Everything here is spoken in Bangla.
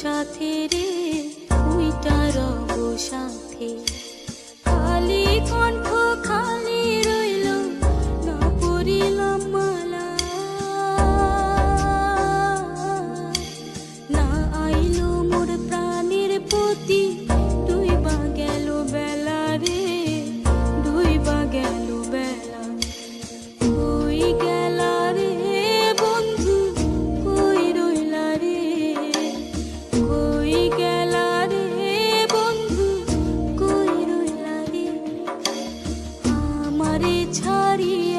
সাথে রে তুই তার সাথে Maria.